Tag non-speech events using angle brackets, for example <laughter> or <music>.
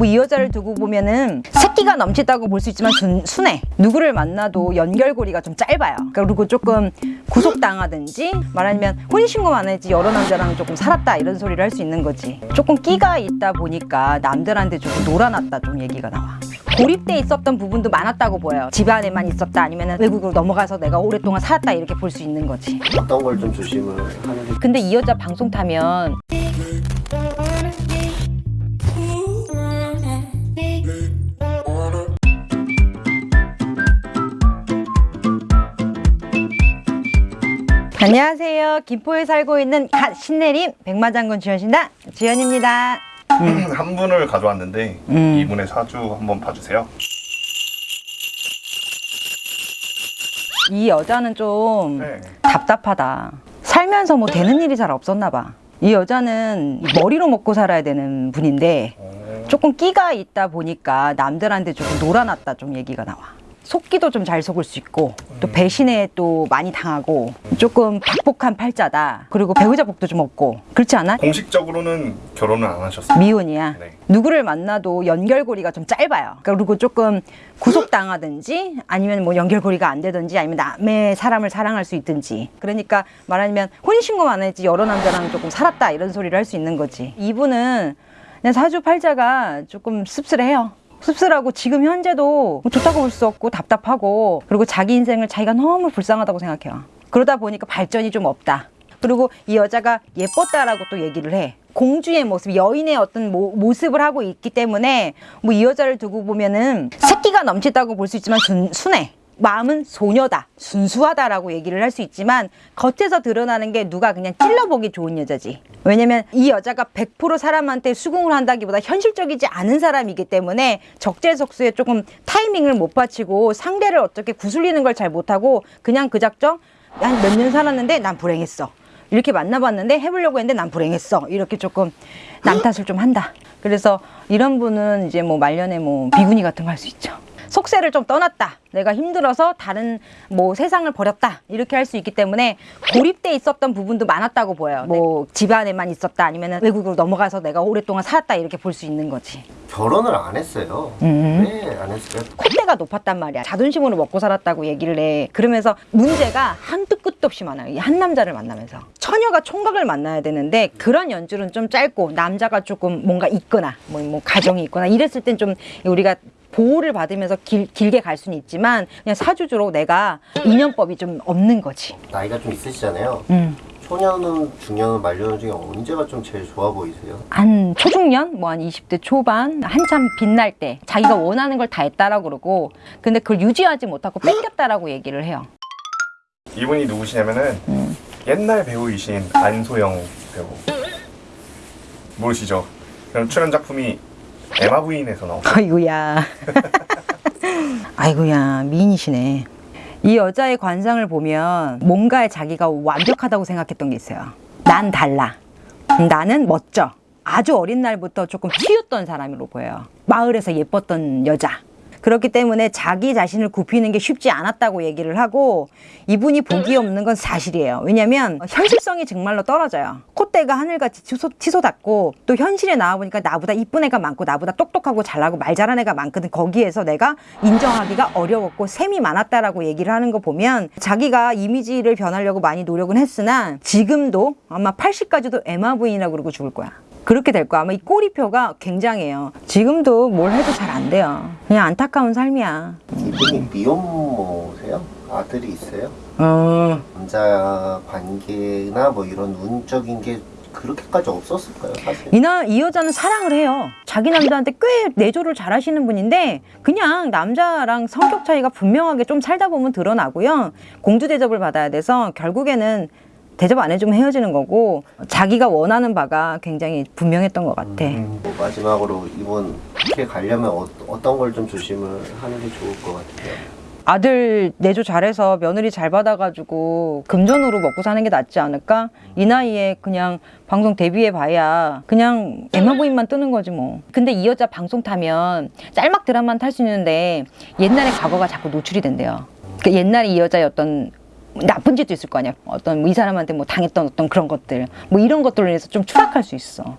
뭐 이 여자를 두고 보면은 새끼가 넘치다고 볼 수 있지만 순, 순해. 누구를 만나도 연결고리가 좀 짧아요. 그리고 조금 구속당하든지 말하자면 혼인신고 안 했지 여러 남자랑 조금 살았다 이런 소리를 할 수 있는 거지. 조금 끼가 있다 보니까 남들한테 조금 놀아놨다 좀 얘기가 나와. 고립돼 있었던 부분도 많았다고 보여요. 집안에만 있었다 아니면 외국으로 넘어가서 내가 오랫동안 살았다 이렇게 볼 수 있는 거지. 어떤 걸 좀 조심을 하는 게 근데 이 여자 방송 타면 안녕하세요. 김포에 살고 있는 갓 신내림 백마장군 주현신다 주현입니다. 한 분을 가져왔는데 음. 이분의 사주 한번 봐주세요. 이 여자는 좀 네. 답답하다. 살면서 뭐 되는 일이 잘 없었나 봐. 이 여자는 머리로 먹고 살아야 되는 분인데 어, 조금 끼가 있다 보니까 남들한테 조금 놀아놨다 좀 얘기가 나와. 속기도 좀 잘 속을 수 있고 또 배신에 또 많이 당하고 조금 박복한 팔자다. 그리고 배우자 복도 좀 없고 그렇지 않아? 공식적으로는 결혼을 안 하셨어요. 미혼이야. 네. 누구를 만나도 연결고리가 좀 짧아요. 그리고 조금 구속당하든지 아니면 뭐 연결고리가 안 되든지 아니면 남의 사람을 사랑할 수 있든지. 그러니까 말하자면 혼인신고만 했지 여러 남자랑 조금 살았다 이런 소리를 할 수 있는 거지. 이분은 그냥 사주팔자가 조금 씁쓸해요. 씁쓸하고 지금 현재도 뭐 좋다고 볼 수 없고 답답하고 그리고 자기 인생을 자기가 너무 불쌍하다고 생각해요. 그러다 보니까 발전이 좀 없다. 그리고 이 여자가 예뻤다라고 또 얘기를 해. 공주의 모습, 여인의 어떤 모, 모습을 하고 있기 때문에 뭐 이 여자를 두고 보면은 새끼가 넘치다고 볼 수 있지만 순, 순해. 마음은 소녀다, 순수하다라고 얘기를 할 수 있지만 겉에서 드러나는 게 누가 그냥 찔러보기 좋은 여자지. 왜냐면 이 여자가 100% 사람한테 수긍을 한다기보다 현실적이지 않은 사람이기 때문에 적재적소에 조금 타이밍을 못 받치고 상대를 어떻게 구슬리는 걸 잘 못하고 그냥 그 작정 한 몇 년 살았는데 난 불행했어. 이렇게 만나봤는데 해보려고 했는데 난 불행했어. 이렇게 조금 남 탓을 좀 한다. 그래서 이런 분은 이제 뭐 말년에 뭐 비구니 같은 거 할 수 있죠. 속세를 좀 떠났다. 내가 힘들어서 다른 뭐 세상을 버렸다. 이렇게 할 수 있기 때문에 고립돼 있었던 부분도 많았다고 보여요. 뭐 집안에만 있었다. 아니면 외국으로 넘어가서 내가 오랫동안 살았다. 이렇게 볼 수 있는 거지. 결혼을 안 했어요. 음. 왜안 했어요? 콧대가 높았단 말이야. 자존심으로 먹고 살았다고 얘기를 해. 그러면서 문제가 한도 끝도 없이 많아요. 이한 남자를 만나면서. 처녀가 총각을 만나야 되는데 그런 연줄은 좀 짧고 남자가 조금 뭔가 있거나 뭐, 뭐 가정이 있거나 이랬을 땐 좀 우리가 보호를 받으면서 길, 길게 갈 수는 있지만 그냥 사주주로 내가 인연법이 좀 없는 거지. 나이가 좀 있으시잖아요. 음. 초년은 중년 말년 중에 언제가 좀 제일 좋아 보이세요? 한 초중년, 뭐 한 20대 초반, 한참 빛날 때 자기가 원하는 걸 다 했다라고 그러고 근데 그걸 유지하지 못하고 뺏겼다라고 얘기를 해요. 이분이 누구시냐면은 음. 옛날 배우이신 안소영 배우 모르시죠? 그럼 출연 작품이 에마 부인에서 나온 <laughs> 아이고야. <laughs> 아이고야, 미인이시네. 이 여자의 관상을 보면 뭔가에 자기가 완벽하다고 생각했던 게 있어요. 난 달라. 나는 멋져. 아주 어린 날부터 조금 튀었던 사람으로 보여요. 마을에서 예뻤던 여자. 그렇기 때문에 자기 자신을 굽히는 게 쉽지 않았다고 얘기를 하고 이분이 복이 없는 건 사실이에요. 왜냐면 현실성이 정말로 떨어져요. 콧대가 하늘같이 치솟, 치솟았고 또 현실에 나와보니까 나보다 이쁜 애가 많고 나보다 똑똑하고 잘나고 말 잘하는 애가 많거든. 거기에서 내가 인정하기가 어려웠고 셈이 많았다라고 얘기를 하는 거 보면 자기가 이미지를 변하려고 많이 노력은 했으나 지금도 아마 80까지도 에마 부인이라고 그러고 죽을 거야. 그렇게 될 거야. 아마 이 꼬리표가 굉장해요. 지금도 뭘 해도 잘 안 돼요. 그냥 안타까운 삶이야. 이분이 미혼모세요? 아들이 있어요? 어, 남자 관계나 뭐 이런 운적인 게 그렇게까지 없었을까요, 사실? 이나 이 여자는 사랑을 해요. 자기 남자한테 꽤 내조를 잘 하시는 분인데 그냥 남자랑 성격 차이가 분명하게 좀 살다 보면 드러나고요. 공주 대접을 받아야 돼서 결국에는 대접 안 해주면 헤어지는 거고 자기가 원하는 바가 굉장히 분명했던 것 같아. 뭐 마지막으로 이분 이렇게 가려면 어, 어떤 걸 좀 조심을 하는 게 좋을 것 같아요? 아들 내조 잘해서 며느리 잘 받아가지고 금전으로 먹고 사는 게 낫지 않을까? 이 나이에 그냥 방송 데뷔해 봐야 그냥 에마 부인만 뜨는 거지 뭐. 근데 이 여자 방송 타면 짤막 드라마는 탈 수 있는데 옛날의 과거가 자꾸 노출이 된대요. 그 옛날에 이 여자의 어떤 나쁜 짓도 있을 거 아니야. 어떤 뭐 이 사람한테 뭐 당했던 어떤 그런 것들, 뭐 이런 것들로 인해서 좀 추락할 수 있어.